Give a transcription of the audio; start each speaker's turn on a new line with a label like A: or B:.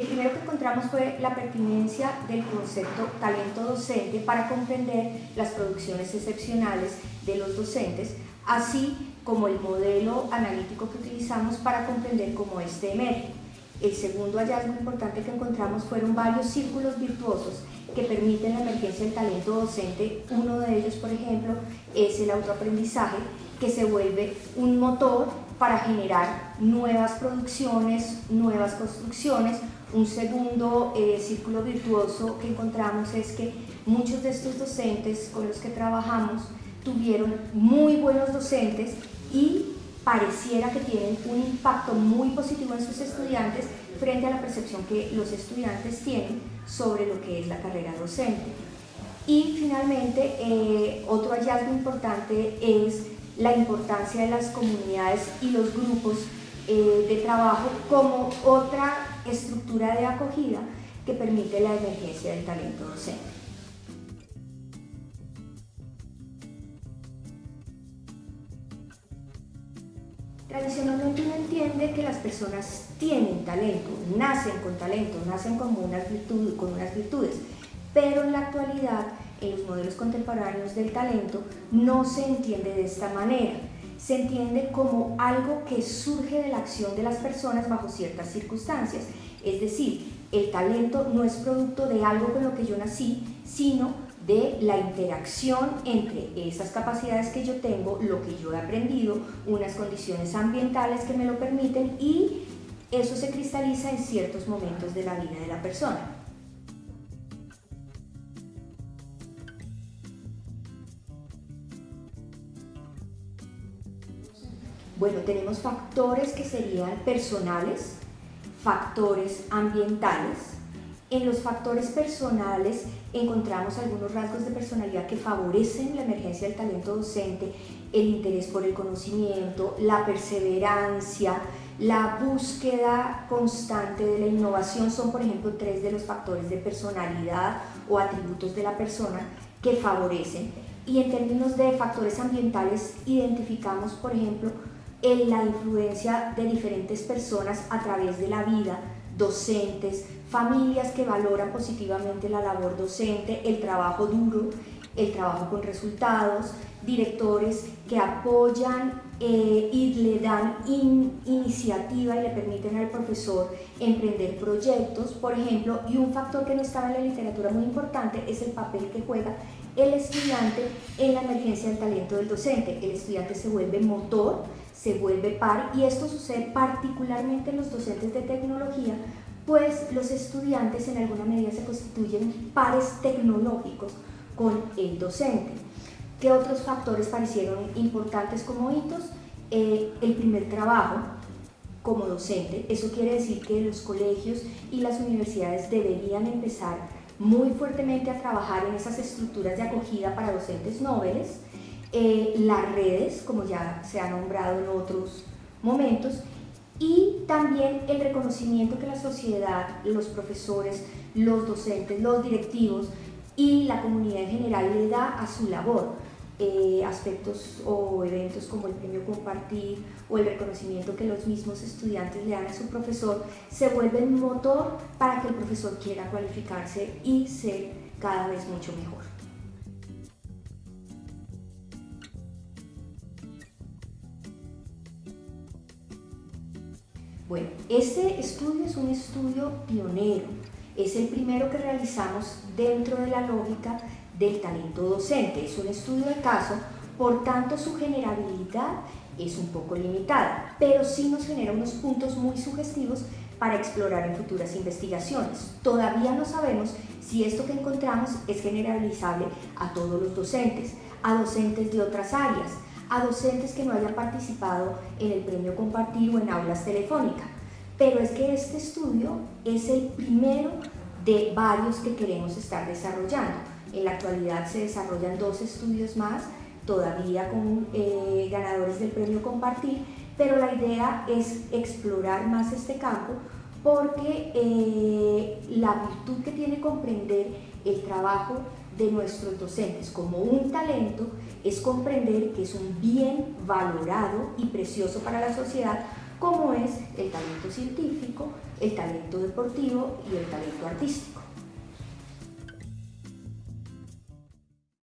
A: El primero que encontramos fue la pertinencia del concepto talento docente para comprender las producciones excepcionales de los docentes, así como el modelo analítico que utilizamos para comprender cómo este emerge. El segundo hallazgo importante que encontramos fueron varios círculos virtuosos que permiten la emergencia del talento docente. Uno de ellos, por ejemplo, es el autoaprendizaje, que se vuelve un motor para generar nuevas producciones, nuevas construcciones. Un segundo eh, círculo virtuoso que encontramos es que muchos de estos docentes con los que trabajamos tuvieron muy buenos docentes y pareciera que tienen un impacto muy positivo en sus estudiantes frente a la percepción que los estudiantes tienen sobre lo que es la carrera docente. Y finalmente, eh, otro hallazgo importante es la importancia de las comunidades y los grupos eh, de trabajo como otra estructura de acogida que permite la emergencia del talento docente. Tradicionalmente uno entiende que las personas tienen talento, nacen con talento, nacen con unas, con unas virtudes, pero en la actualidad, en los modelos contemporáneos del talento, no se entiende de esta manera. Se entiende como algo que surge de la acción de las personas bajo ciertas circunstancias. Es decir, el talento no es producto de algo con lo que yo nací, sino de la interacción entre esas capacidades que yo tengo, lo que yo he aprendido, unas condiciones ambientales que me lo permiten y eso se cristaliza en ciertos momentos de la vida de la persona. Bueno, tenemos factores que serían personales, factores ambientales, en los factores personales encontramos algunos rasgos de personalidad que favorecen la emergencia del talento docente, el interés por el conocimiento, la perseverancia, la búsqueda constante de la innovación son, por ejemplo, tres de los factores de personalidad o atributos de la persona que favorecen. Y en términos de factores ambientales, identificamos, por ejemplo, la influencia de diferentes personas a través de la vida, docentes, familias que valoran positivamente la labor docente, el trabajo duro, el trabajo con resultados, directores que apoyan eh, y le dan iniciativa y le permiten al profesor emprender proyectos, por ejemplo, y un factor que no estaba en la literatura muy importante es el papel que juega el estudiante en la emergencia del talento del docente. El estudiante se vuelve motor, se vuelve par y esto sucede particularmente en los docentes de tecnología pues los estudiantes en alguna medida se constituyen pares tecnológicos con el docente. ¿Qué otros factores parecieron importantes como hitos? Eh, el primer trabajo como docente, eso quiere decir que los colegios y las universidades deberían empezar muy fuertemente a trabajar en esas estructuras de acogida para docentes nobles, eh, las redes, como ya se ha nombrado en otros momentos, y también el reconocimiento que la sociedad, los profesores, los docentes, los directivos y la comunidad en general le da a su labor. Eh, aspectos o eventos como el premio compartir o el reconocimiento que los mismos estudiantes le dan a su profesor se vuelven motor para que el profesor quiera cualificarse y ser cada vez mucho mejor. Bueno, este estudio es un estudio pionero, es el primero que realizamos dentro de la lógica del talento docente. Es un estudio de caso, por tanto su generabilidad es un poco limitada, pero sí nos genera unos puntos muy sugestivos para explorar en futuras investigaciones. Todavía no sabemos si esto que encontramos es generalizable a todos los docentes, a docentes de otras áreas, a docentes que no hayan participado en el premio compartir o en aulas telefónicas. Pero es que este estudio es el primero de varios que queremos estar desarrollando. En la actualidad se desarrollan dos estudios más, todavía con eh, ganadores del premio compartir, pero la idea es explorar más este campo porque eh, la virtud que tiene comprender el trabajo de nuestros docentes como un talento es comprender que es un bien valorado y precioso para la sociedad como es el talento científico, el talento deportivo y el talento artístico.